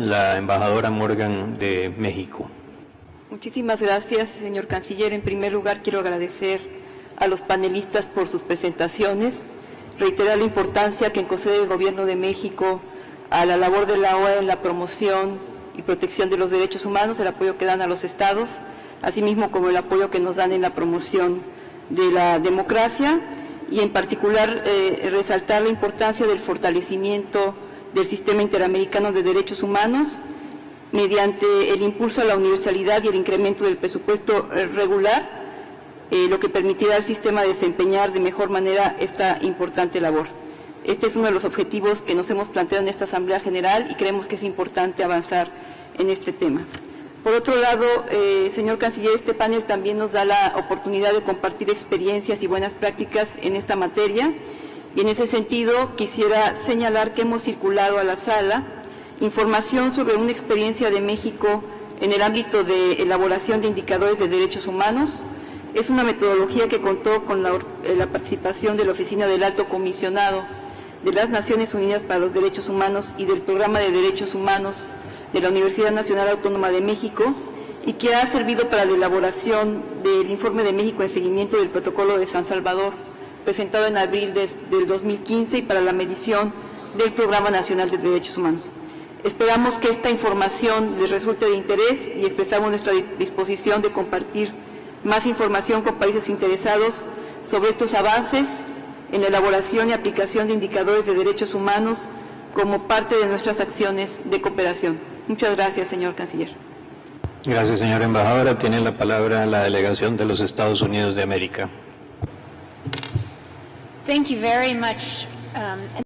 la embajadora Morgan de México. Muchísimas gracias, señor canciller. En primer lugar, quiero agradecer a los panelistas por sus presentaciones, reiterar la importancia que concede el Gobierno de México a la labor de la OEA en la promoción y protección de los derechos humanos, el apoyo que dan a los estados, asimismo como el apoyo que nos dan en la promoción de la democracia y en particular eh, resaltar la importancia del fortalecimiento del sistema interamericano de derechos humanos mediante el impulso a la universalidad y el incremento del presupuesto eh, regular, eh, lo que permitirá al sistema desempeñar de mejor manera esta importante labor. Este es uno de los objetivos que nos hemos planteado en esta Asamblea General y creemos que es importante avanzar en este tema. Por otro lado, eh, señor Canciller, este panel también nos da la oportunidad de compartir experiencias y buenas prácticas en esta materia y en ese sentido quisiera señalar que hemos circulado a la sala información sobre una experiencia de México en el ámbito de elaboración de indicadores de derechos humanos. Es una metodología que contó con la, eh, la participación de la Oficina del Alto Comisionado de las Naciones Unidas para los Derechos Humanos y del Programa de Derechos Humanos de la Universidad Nacional Autónoma de México y que ha servido para la elaboración del Informe de México en seguimiento del Protocolo de San Salvador, presentado en abril de- del 2015 y para la medición del Programa Nacional de Derechos Humanos. Esperamos que esta información les resulte de interés y expresamos nuestra di- disposición de compartir más información con países interesados sobre estos avances en la elaboración y aplicación de indicadores de derechos humanos como parte de nuestras acciones de cooperación. Muchas gracias, señor canciller. Gracias, señora embajadora. Tiene la palabra la delegación de los Estados Unidos de América. Thank you very much. Um,